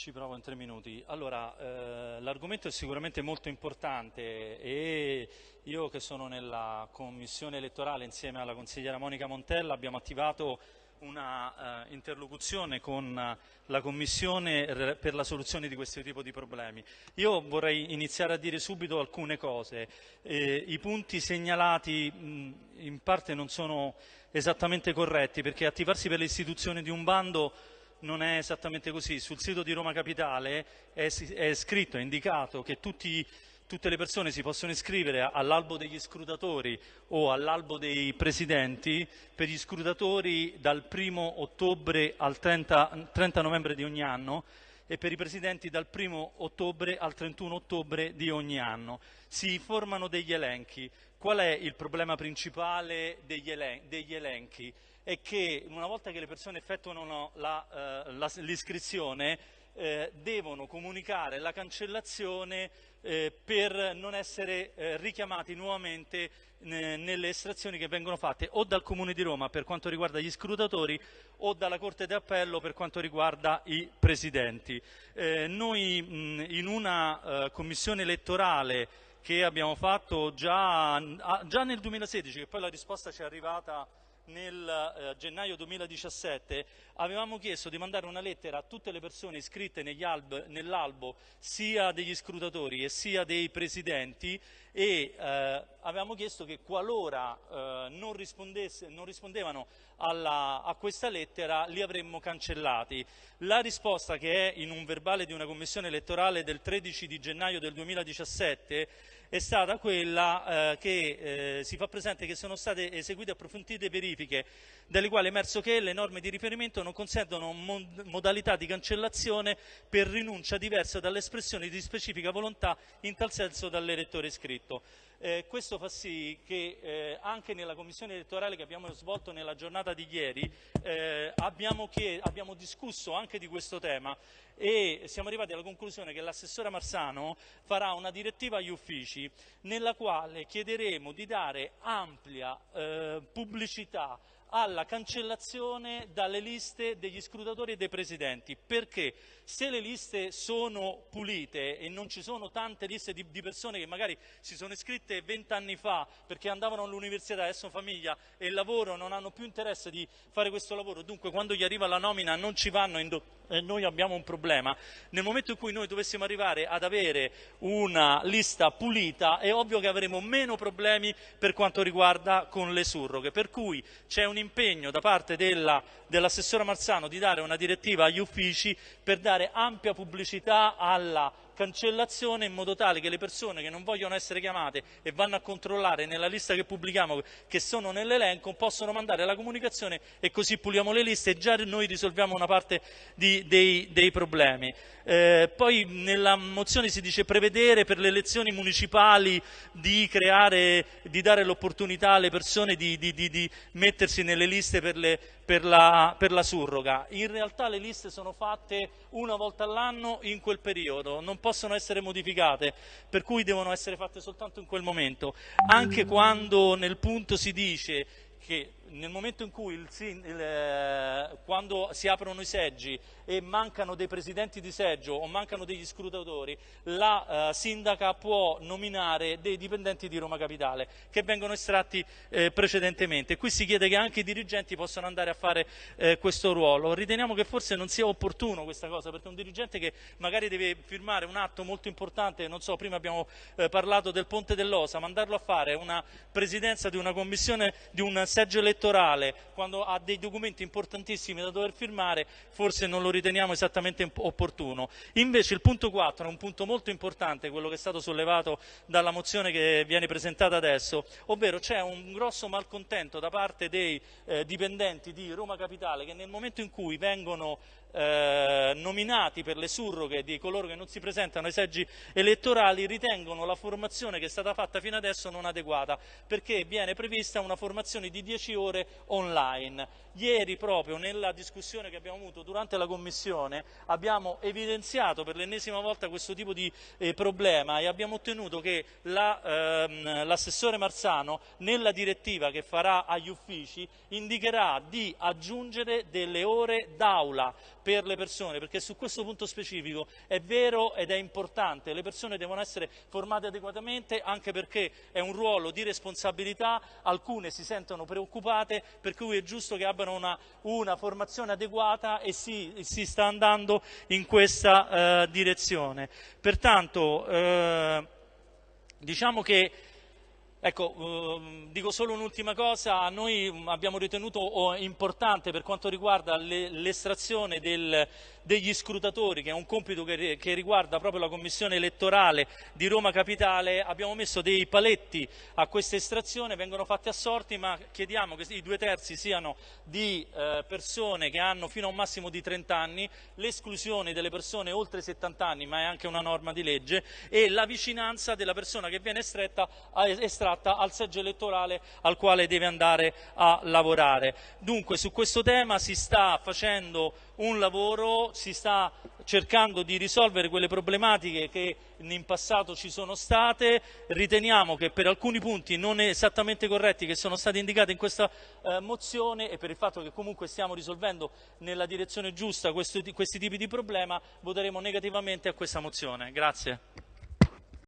Ci provo in tre minuti. Allora, eh, l'argomento è sicuramente molto importante e io che sono nella commissione elettorale insieme alla consigliera Monica Montella abbiamo attivato una uh, interlocuzione con la Commissione per la soluzione di questo tipo di problemi. Io vorrei iniziare a dire subito alcune cose. Eh, I punti segnalati mh, in parte non sono esattamente corretti perché attivarsi per l'istituzione di un bando non è esattamente così. Sul sito di Roma Capitale è, è scritto, è indicato che tutti, tutte le persone si possono iscrivere all'albo degli scrutatori o all'albo dei presidenti per gli scrutatori dal 1 ottobre al 30, 30 novembre di ogni anno e per i presidenti dal 1 ottobre al 31 ottobre di ogni anno. Si formano degli elenchi. Qual è il problema principale degli, elen degli elenchi? È che una volta che le persone effettuano eh, l'iscrizione eh, devono comunicare la cancellazione eh, per non essere eh, richiamati nuovamente nelle estrazioni che vengono fatte o dal Comune di Roma per quanto riguarda gli scrutatori o dalla Corte d'Appello per quanto riguarda i presidenti. Eh, noi mh, in una eh, commissione elettorale che abbiamo fatto già, già nel 2016, che poi la risposta ci è arrivata nel eh, gennaio 2017 avevamo chiesto di mandare una lettera a tutte le persone iscritte nell'albo sia degli scrutatori e sia dei presidenti e eh, avevamo chiesto che qualora eh, non, non, rispondevano alla, a questa lettera li avremmo cancellati. La risposta che è in un verbale di una commissione elettorale del 13 di gennaio del 2017 è stata quella eh, che eh, si fa presente che sono state eseguite approfondite verifiche dalle quali è emerso che le norme di riferimento non consentono mod modalità di cancellazione per rinuncia diversa dall'espressione di specifica volontà in tal senso dall'elettore iscritto. Eh, questo fa sì che eh, anche nella commissione elettorale che abbiamo svolto nella giornata di ieri eh, abbiamo, abbiamo, discusso anche di questo tema e siamo arrivati alla conclusione che l'assessore Marsano farà una direttiva agli uffici nella quale chiederemo di dare ampia eh, pubblicità alla cancellazione dalle liste degli scrutatori e dei presidenti. Perché? Se le liste sono pulite e non ci sono tante liste di, di persone che magari si sono iscritte vent'anni fa perché andavano all'università, adesso famiglia e lavoro, non hanno più interesse di fare questo lavoro, dunque quando gli arriva la nomina non ci vanno e noi abbiamo un problema. Nel momento in cui noi dovessimo arrivare ad avere una lista pulita è ovvio che avremo meno problemi per quanto riguarda con le surroghe, per cui c'è un impegno da parte dell'assessore Marzano di dare una direttiva agli uffici per dare ampia pubblicità alla cancellazione in modo tale che le persone che non vogliono essere chiamate e vanno a controllare nella lista che pubblichiamo che sono nell'elenco possono mandare la comunicazione e così puliamo le liste e già noi risolviamo una parte di, dei, dei, problemi. Eh, poi nella mozione si dice prevedere per le elezioni municipali di, creare, di dare l'opportunità alle persone di, di, mettersi nelle liste per, le, per, la, per la surroga. In realtà le liste sono fatte una volta all'anno in quel periodo, non possono essere modificate, per cui devono essere fatte soltanto in quel momento. Anche quando nel punto si dice che nel momento in cui il, il, eh, quando si aprono i seggi e mancano dei presidenti di seggio o mancano degli scrutatori, la eh, sindaca può nominare dei dipendenti di Roma Capitale che vengono estratti eh, precedentemente. Qui si chiede che anche i dirigenti possano andare a fare eh, questo ruolo. Riteniamo che forse non sia opportuno questa cosa perché un dirigente che magari deve firmare un atto molto importante, non so, prima abbiamo eh, parlato del Ponte dell'Osa, mandarlo a fare una presidenza di una commissione, di un seggio elettorale quando ha dei documenti importantissimi da dover firmare, forse non lo riteniamo esattamente opportuno. Invece il punto 4 è un punto molto importante, quello che è stato sollevato dalla mozione che viene presentata adesso, ovvero c'è un grosso malcontento da parte dei eh, dipendenti di Roma Capitale che nel momento in cui vengono eh, nominati per le surroghe di coloro che non si presentano ai seggi elettorali ritengono la formazione che è stata fatta fino adesso non adeguata perché viene prevista una formazione di 10 ore online. Ieri proprio nella discussione che abbiamo avuto durante la Commissione abbiamo evidenziato per l'ennesima volta questo tipo di eh, problema e abbiamo ottenuto che l'assessore la, ehm, Marzano nella direttiva che farà agli uffici indicherà di aggiungere delle ore d'aula per le persone, perché su questo punto specifico è vero ed è importante, le persone devono essere formate adeguatamente anche perché è un ruolo di responsabilità, alcune si sentono preoccupate, per cui è giusto che abbiano una, una formazione adeguata e si, si, sta andando in questa eh, direzione. Pertanto, eh, diciamo che Ecco, eh, dico solo un'ultima cosa, noi abbiamo ritenuto oh, importante per quanto riguarda l'estrazione degli scrutatori, che è un compito che, riguarda proprio la commissione elettorale di Roma Capitale, abbiamo messo dei paletti a questa estrazione, vengono fatti a sorti, ma chiediamo che i due terzi siano di eh, persone che hanno fino a un massimo di 30 anni, l'esclusione delle persone oltre 70 anni, ma è anche una norma di legge, e la vicinanza della persona che viene estretta, estratta tratta al seggio elettorale al quale deve andare a lavorare. Dunque su questo tema si sta facendo un lavoro, si sta cercando di risolvere quelle problematiche che in passato ci sono state, riteniamo che per alcuni punti non esattamente corretti che sono stati indicati in questa eh, mozione e per il fatto che comunque stiamo risolvendo nella direzione giusta questo, questi tipi di problema, voteremo negativamente a questa mozione. Grazie.